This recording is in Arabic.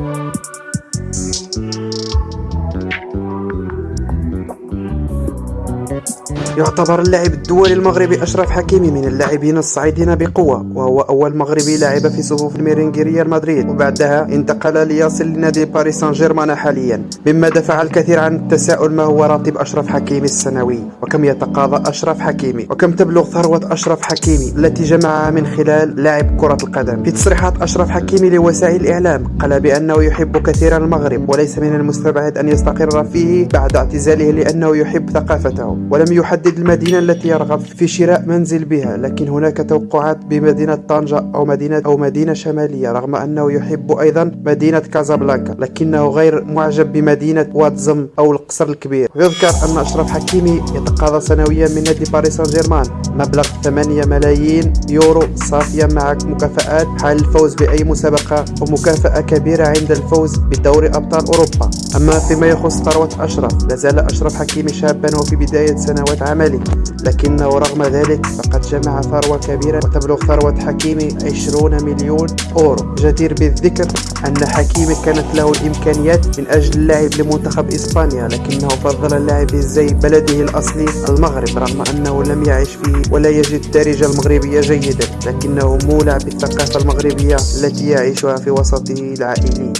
Thank يعتبر اللاعب الدولي المغربي أشرف حكيمي من اللاعبين الصاعدين بقوة وهو أول مغربي لعب في صفوف الميرينغي ريال مدريد. وبعدها انتقل ليصل لنادي باريس سان جيرمان حاليا. مما دفع الكثير عن التساؤل ما هو راتب أشرف حكيمي السنوي؟ وكم يتقاضى أشرف حكيمي؟ وكم تبلغ ثروة أشرف حكيمي التي جمعها من خلال لعب كرة القدم؟ في تصريحات أشرف حكيمي لوسائل الإعلام قال بأنه يحب كثيرا المغرب وليس من المستبعد أن يستقر فيه بعد اعتزاله لأنه يحب ثقافته ولم يحدد المدينة التي يرغب في شراء منزل بها لكن هناك توقعات بمدينة طنجة أو مدينة أو مدينة شمالية رغم أنه يحب أيضا مدينة كازابلانكا لكنه غير معجب بمدينة واتزم أو القصر الكبير. يذكر أن أشرف حكيمي يتقاضى سنويا من نادي باريس سان جيرمان مبلغ 8 ملايين يورو صافية مع مكافآت حال الفوز بأي مسابقة ومكافأة كبيرة عند الفوز بدوري أبطال أوروبا. أما فيما يخص ثروة أشرف لازال أشرف حكيمي شابا وفي بداية سنوات عمله لكنه رغم ذلك فقد جمع ثروة كبيرة وتبلغ ثروة حكيمي 20 مليون أورو. جدير بالذكر أن حكيمي كانت له الإمكانيات من أجل اللعب لمنتخب إسبانيا لكنه فضل اللعب زي بلده الأصلي المغرب رغم أنه لم يعش فيه ولا يجد الدارجة المغربية جيدا لكنه مولع بالثقافة المغربية التي يعيشها في وسطه العائلي.